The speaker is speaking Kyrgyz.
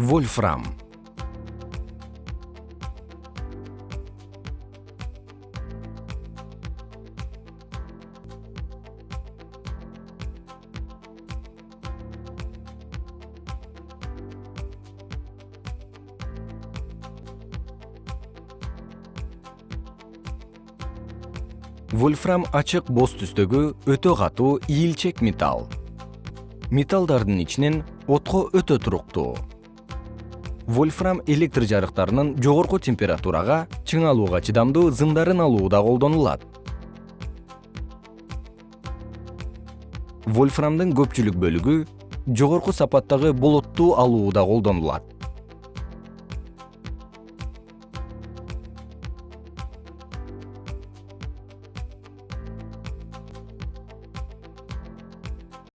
вольфрам. Вольфрам ачык боз түстөгү өтө катуу ийилчек металл. Металлдардын ичинен отко өтө туруктуу вольфрам электр жарыктарынын жогорку температурага чыңалууга чыдамдуу зымдарын алууда колдонулат. Вольфрамдын көпчүлүк бөлүгү жогорку сапаттагы болотту алууда колдонулат